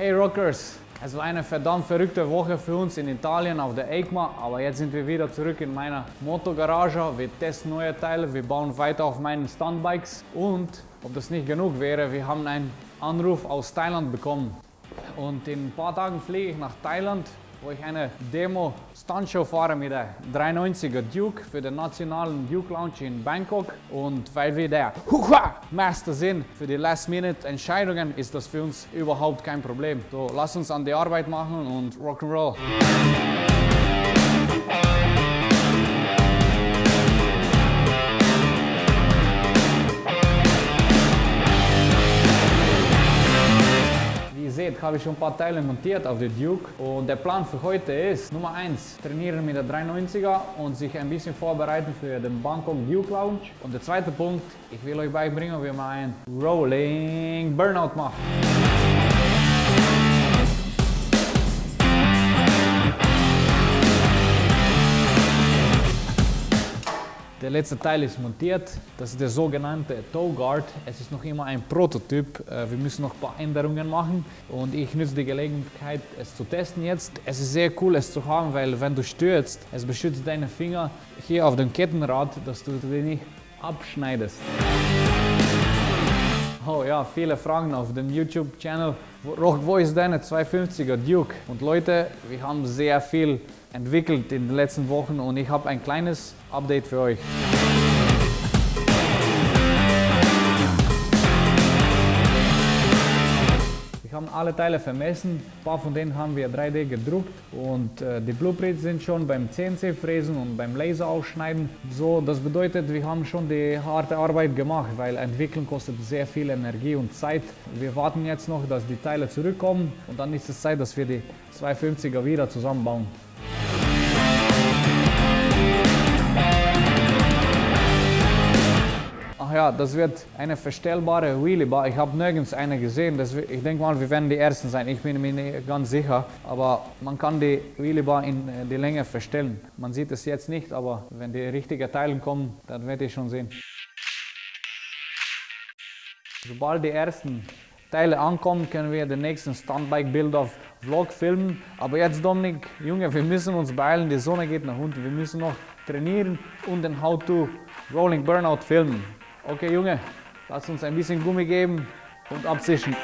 Hey Rockers, es war eine verdammt verrückte Woche für uns in Italien auf der EICMA, aber jetzt sind wir wieder zurück in meiner Motogarage. Wir testen neue Teile, wir bauen weiter auf meinen Stuntbikes und, ob das nicht genug wäre, wir haben einen Anruf aus Thailand bekommen. Und in ein paar Tagen fliege ich nach Thailand wo ich eine Demo Stuntshow fahre mit der 390er Duke für den nationalen Duke Lounge in Bangkok. Und weil wir der Huha Master sind für die Last-Minute-Entscheidungen, ist das für uns überhaupt kein Problem. So, lass uns an die Arbeit machen und Rock'n'Roll. Seht, habe ich schon ein paar Teile montiert auf der Duke. Und der Plan für heute ist, Nummer 1, trainieren mit der 390er und sich ein bisschen vorbereiten für den Bangkok Duke Lounge. Und der zweite Punkt, ich will euch beibringen, wie man ein Rolling Burnout macht. Der letzte Teil ist montiert. Das ist der sogenannte Toe Guard. Es ist noch immer ein Prototyp. Äh, wir müssen noch ein paar Änderungen machen und ich nutze die Gelegenheit, es zu testen jetzt. Es ist sehr cool, es zu haben, weil wenn du stürzt, es beschützt deine Finger hier auf dem Kettenrad, dass du die nicht abschneidest. Oh ja, viele Fragen auf dem YouTube-Channel. Wo ist deine 250er Duke? Und Leute, wir haben sehr viel entwickelt in den letzten Wochen und ich habe ein kleines Update für euch. Wir haben alle Teile vermessen, ein paar von denen haben wir 3D gedruckt und äh, die Blueprints sind schon beim CNC-Fräsen und beim Laser ausschneiden. So, das bedeutet, wir haben schon die harte Arbeit gemacht, weil entwickeln kostet sehr viel Energie und Zeit. Wir warten jetzt noch, dass die Teile zurückkommen und dann ist es Zeit, dass wir die 250er wieder zusammenbauen. Ja, das wird eine verstellbare Wheelie Bar. Ich habe nirgends eine gesehen. Das, ich denke mal, wir werden die Ersten sein. Ich bin mir nicht ganz sicher. Aber man kann die Wheelie Bar in äh, die Länge verstellen. Man sieht es jetzt nicht, aber wenn die richtigen Teile kommen, dann werdet ihr schon sehen. Sobald die ersten Teile ankommen, können wir den nächsten Stuntbike-Bild auf Vlog filmen. Aber jetzt, Dominik, Junge, wir müssen uns beeilen. Die Sonne geht nach unten. Wir müssen noch trainieren und den How-to Rolling Burnout filmen. Okay, Junge, lass uns ein bisschen Gummi geben und abzischen.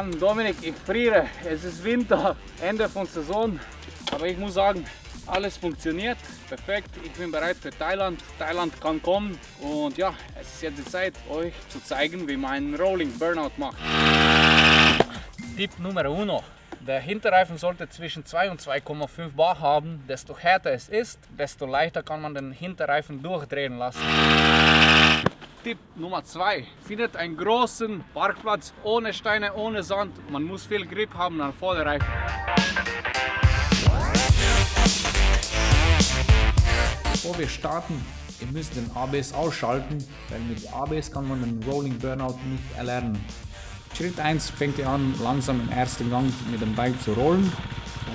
Mann, Dominik, ich friere. Es ist Winter, Ende von Saison. Aber ich muss sagen, alles funktioniert perfekt. Ich bin bereit für Thailand. Thailand kann kommen. Und ja, es ist jetzt die Zeit, euch zu zeigen, wie man Rolling Burnout macht. Tipp Nummer 1. Der Hinterreifen sollte zwischen 2 und 2,5 Bar haben. Desto härter es ist, desto leichter kann man den Hinterreifen durchdrehen lassen. Tipp Nummer 2. Findet einen großen Parkplatz ohne Steine, ohne Sand. Man muss viel Grip haben an Vorderreifen. Bevor wir starten, ihr müsst den ABS ausschalten, weil mit ABS kann man den Rolling Burnout nicht erlernen. Schritt 1 fängt ihr an, langsam im ersten Gang mit dem Bike zu rollen.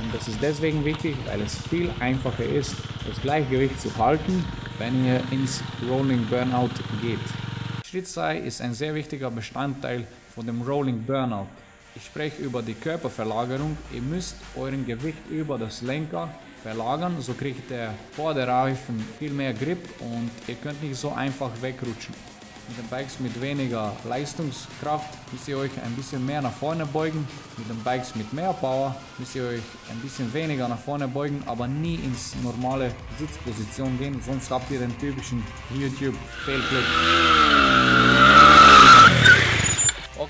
Und das ist deswegen wichtig, weil es viel einfacher ist, das Gleichgewicht zu halten wenn ihr ins Rolling Burnout geht. Schritt 2 ist ein sehr wichtiger Bestandteil von dem Rolling Burnout. Ich spreche über die Körperverlagerung. Ihr müsst euren Gewicht über das Lenker verlagern, so kriegt der Vorderreifen viel mehr Grip und ihr könnt nicht so einfach wegrutschen. Mit den Bikes mit weniger Leistungskraft müsst ihr euch ein bisschen mehr nach vorne beugen. Mit den Bikes mit mehr Power müsst ihr euch ein bisschen weniger nach vorne beugen, aber nie ins normale Sitzposition gehen, sonst habt ihr den typischen YouTube Failclip.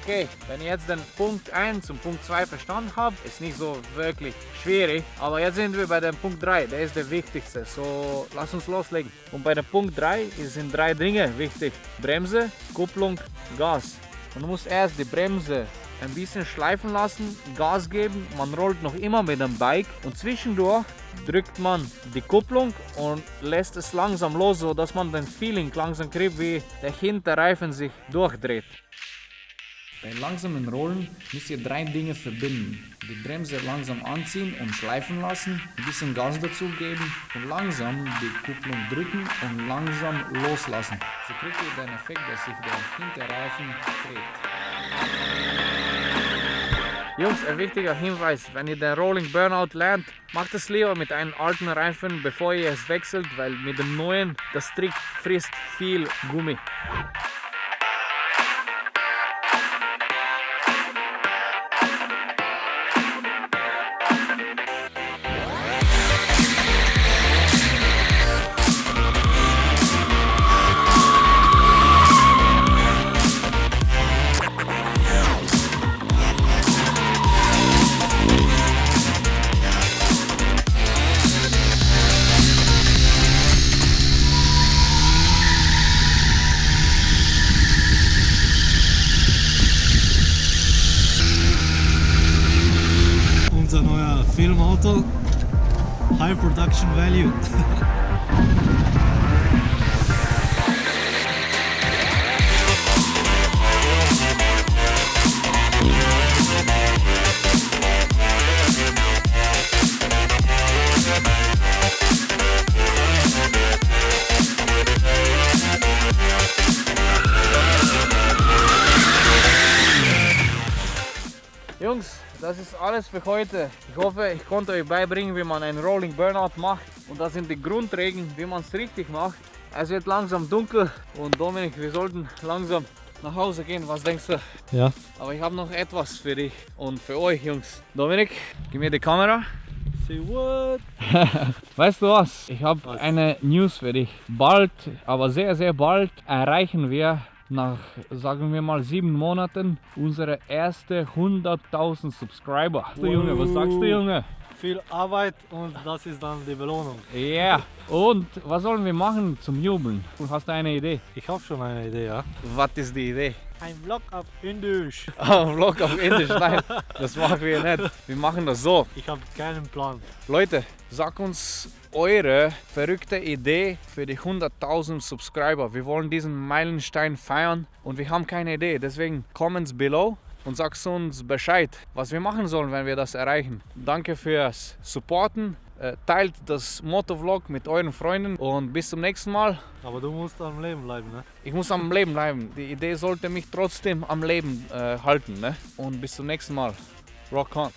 Okay, wenn ich jetzt den Punkt 1 und Punkt 2 verstanden habe, ist nicht so wirklich schwierig. Aber jetzt sind wir bei dem Punkt 3, der ist der wichtigste. So, lass uns loslegen. Und bei dem Punkt 3 sind drei Dinge wichtig. Bremse, Kupplung, Gas. Du musst erst die Bremse ein bisschen schleifen lassen, Gas geben, man rollt noch immer mit dem Bike und zwischendurch drückt man die Kupplung und lässt es langsam los, so dass man den Feeling langsam kriegt, wie der Hinterreifen sich durchdreht. Bei langsamen Rollen müsst ihr drei Dinge verbinden. Die Bremse langsam anziehen und schleifen lassen, ein bisschen Gas dazu geben und langsam die Kupplung drücken und langsam loslassen. So kriegt ihr den Effekt, dass sich der Hinterreifen dreht. Jungs, ein wichtiger Hinweis, wenn ihr den Rolling Burnout lernt, macht es lieber mit einem alten Reifen, bevor ihr es wechselt, weil mit dem neuen, das Trick frisst viel Gummi. Filmauto, high production value. Jungs, das ist alles für heute. Ich hoffe, ich konnte euch beibringen, wie man einen Rolling Burnout macht. Und das sind die Grundregeln, wie man es richtig macht. Es wird langsam dunkel und Dominik, wir sollten langsam nach Hause gehen. Was denkst du? Ja. Aber ich habe noch etwas für dich und für euch, Jungs. Dominik, gib mir die Kamera. Say what? Weißt du was? Ich habe eine News für dich. Bald, aber sehr, sehr bald erreichen wir nach, sagen wir mal, sieben Monaten unsere erste 100.000 Subscriber. Du Junge, was sagst du, Junge? Viel Arbeit und das ist dann die Belohnung. Ja. Yeah. Und was sollen wir machen zum Jubeln? Hast du eine Idee? Ich habe schon eine Idee, ja. Was ist die Idee? Ein Vlog auf Indisch. Ein Vlog auf Indisch? Nein, das machen wir nicht. Wir machen das so. Ich habe keinen Plan. Leute, sag uns eure verrückte Idee für die 100.000 Subscriber. Wir wollen diesen Meilenstein feiern und wir haben keine Idee. Deswegen comments below und sagst uns Bescheid, was wir machen sollen, wenn wir das erreichen. Danke fürs Supporten. Äh, teilt das Motovlog mit euren Freunden und bis zum nächsten Mal. Aber du musst am Leben bleiben, ne? Ich muss am Leben bleiben. Die Idee sollte mich trotzdem am Leben äh, halten. Ne? Und bis zum nächsten Mal. Rock on.